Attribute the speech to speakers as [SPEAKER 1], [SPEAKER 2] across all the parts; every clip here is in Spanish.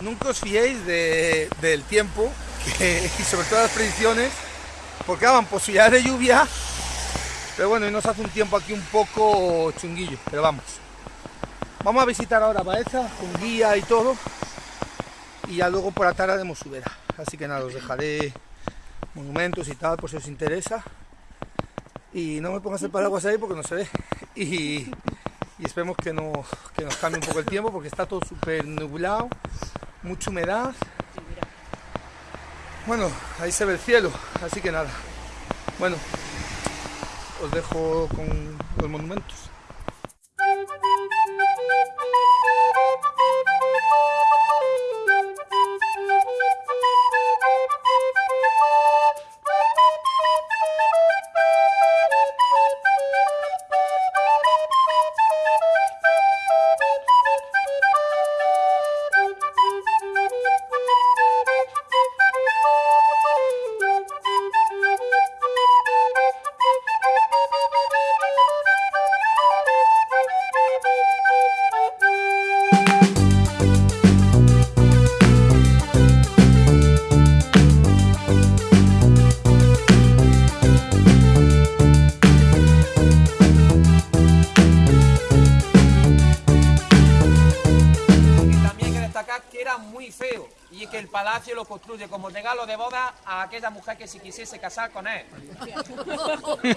[SPEAKER 1] nunca os fiéis del tiempo y sobre todo las predicciones, porque daban posibilidades de lluvia, pero bueno, y nos hace un tiempo aquí un poco chunguillo, pero vamos. Vamos a visitar ahora Baeza con guía y todo, y ya luego por la tarde haremos subera. Así que nada, os dejaré monumentos y tal, por si os interesa. Y no me pongas el paraguas ahí porque no se ve. Y, esperemos que, no, que nos cambie un poco el tiempo porque está todo súper nublado, mucha humedad. Bueno, ahí se ve el cielo, así que nada. Bueno, os dejo con los monumentos.
[SPEAKER 2] Lo construye como regalo de boda a aquella mujer que si quisiese casar con él.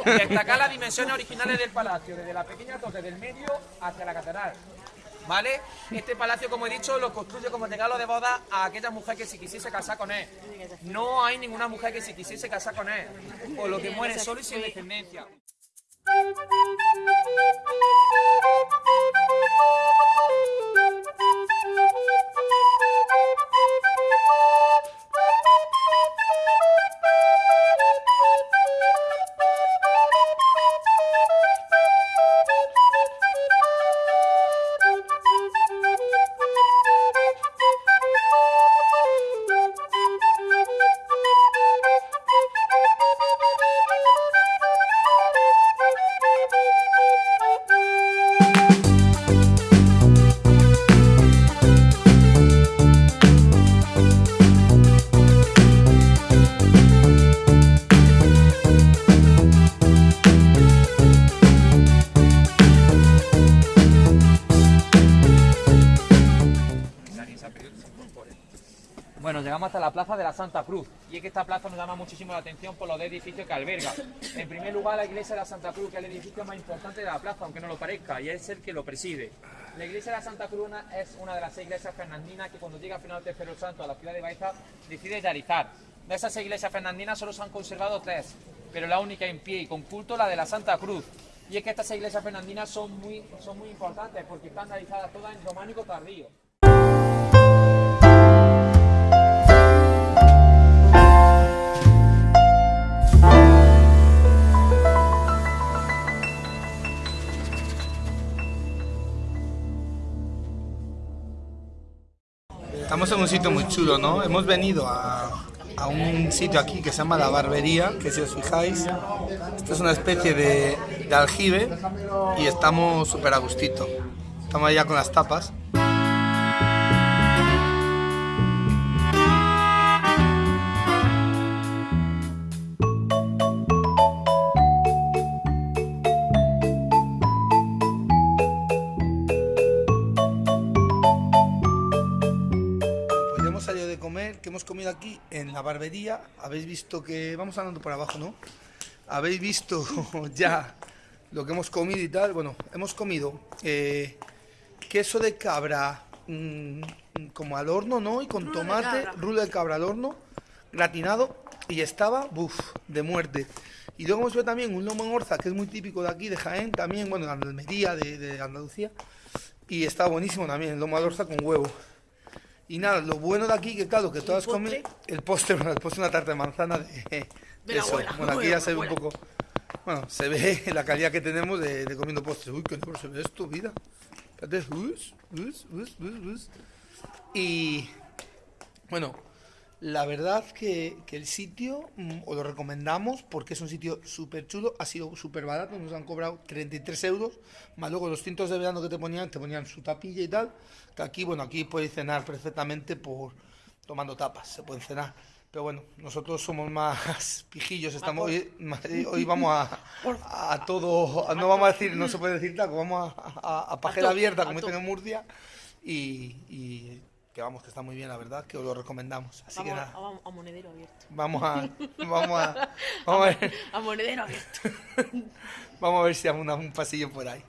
[SPEAKER 2] Destacar las dimensiones originales del palacio, desde la pequeña torre del medio hacia la catedral. ¿Vale? Este palacio, como he dicho, lo construye como regalo de boda a aquella mujer que si quisiese casar con él. No hay ninguna mujer que si quisiese casar con él, por lo que muere solo y sin descendencia. llegamos hasta la plaza de la Santa Cruz. Y es que esta plaza nos llama muchísimo la atención por los edificios que alberga. En primer lugar, la iglesia de la Santa Cruz, que es el edificio más importante de la plaza, aunque no lo parezca, y es el que lo preside. La iglesia de la Santa Cruz es una de las seis iglesias fernandinas que cuando llega final Tercero Santo a la ciudad de Baeza decide realizar. De esas seis iglesias fernandinas solo se han conservado tres, pero la única en pie y con culto la de la Santa Cruz. Y es que estas iglesias fernandinas son muy, son muy importantes porque están realizadas todas en románico tardío.
[SPEAKER 1] Estamos en un sitio muy chulo, ¿no? Hemos venido a, un sitio aquí que se llama La Barbería, que si os fijáis, esto es una especie de, de aljibe y estamos súper a gustito. Estamos allá con las tapas. Hemos comido aquí en la barbería, habéis visto que, vamos andando por abajo, ¿no? Habéis visto ya lo que hemos comido y tal. Bueno, hemos comido eh, queso de cabra mm, como al horno, ¿no? Y con tomate, rulo de cabra al horno, gratinado, y estaba, buf, de muerte. Y luego hemos visto también un lomo en orza, que es muy típico de aquí, de Jaén, también, bueno, de Almería, de, de Andalucía. Y está buenísimo también, el lomo al orza con huevo. Y nada, lo bueno de aquí, que claro, que todas comen el postre, bueno, postre una tarta de manzana de, eso. bueno, aquí ya se ve un poco, bueno, se ve la calidad que tenemos de, comiendo postres. Uy, qué no se ve esto, vida. Us, us, us, us, Y, bueno, La verdad que, que el sitio mm, os lo recomendamos porque es un sitio súper chulo, ha sido súper barato, nos han cobrado 33 euros, más luego los tintos de verano que te ponían, te ponían su tapilla y tal, que aquí, bueno, aquí podéis cenar perfectamente por tomando tapas, se pueden cenar. Pero bueno, nosotros somos más pijillos, estamos hoy, hoy vamos a, a todo, no vamos a decir, no se puede decir taco, vamos a, a, pajera abierta, como dicen en Murcia, y, y que vamos, que está muy bien, la verdad, que os lo recomendamos. Así
[SPEAKER 3] vamos,
[SPEAKER 1] que nada.
[SPEAKER 3] A, a, monedero abierto.
[SPEAKER 1] Vamos a, vamos a, vamos a ver.
[SPEAKER 3] A monedero abierto.
[SPEAKER 1] vamos a ver si hacemos un pasillo por ahí.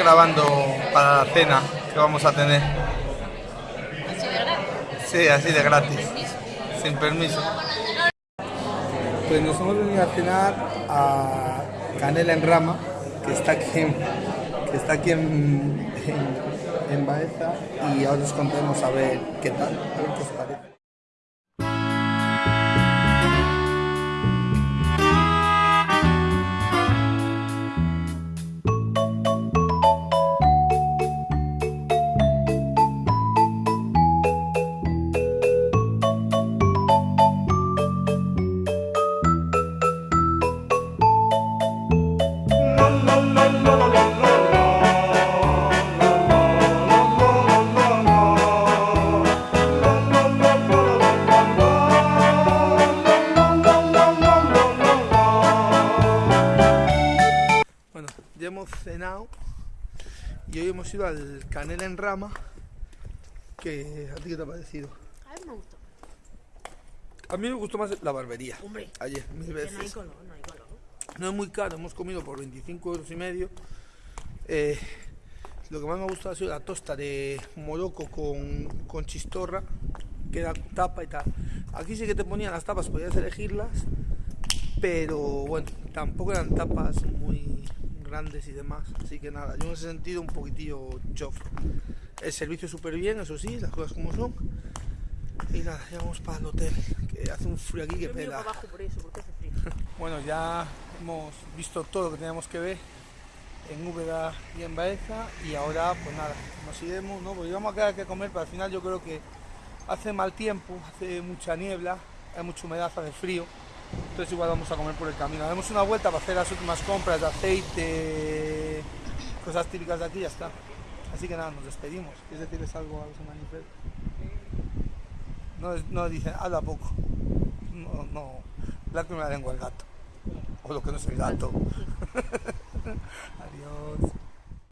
[SPEAKER 1] Grabando para la cena que vamos a tener.
[SPEAKER 3] ¿Así de gratis?
[SPEAKER 1] Sí, así de gratis, sin permiso. Pues nos hemos venido a cenar a Canela en Rama, que está aquí en, que está aquí en, en, en Baeza, y ahora os contaremos a ver qué tal, a ver qué os parece. Hemos cenado y hoy hemos ido al Canela en Rama. Que, ¿A ti qué te ha parecido?
[SPEAKER 3] A mí me gustó.
[SPEAKER 1] A mí me gustó más la barbería.
[SPEAKER 3] Hombre,
[SPEAKER 1] Ayer, mil
[SPEAKER 3] que no hay
[SPEAKER 1] veces.
[SPEAKER 3] color, no hay color.
[SPEAKER 1] No es muy caro, hemos comido por 25 euros y medio. Eh, lo que más me ha gustado ha sido la tosta de Morocco con, con chistorra, que era tapa y tal. Aquí sí que te ponían las tapas, podías elegirlas, pero bueno, tampoco eran tapas muy grandes y demás. Así que nada, yo en ese sentido un poquitillo chof. El servicio súper bien, eso sí, las cosas como son. Y nada, ya vamos para el hotel, que hace un frío aquí que
[SPEAKER 3] Yo
[SPEAKER 1] pela.
[SPEAKER 3] abajo por eso, porque hace frío.
[SPEAKER 1] Bueno, ya hemos visto todo lo que teníamos que ver en Úbeda y en Baeza y ahora pues nada, nos iremos, ¿no? Porque íbamos a quedar que comer, pero al final yo creo que hace mal tiempo, hace mucha niebla, hay mucha humedad, hace frío, entonces igual vamos a comer por el camino. Damos una vuelta para hacer las últimas compras de aceite, cosas típicas de aquí ya está. Así que nada, nos despedimos. ¿Quieres decirles algo a los Manifest? No, no dicen, habla poco. No, no, la primera lengua el gato. O lo que no es el gato. Adiós.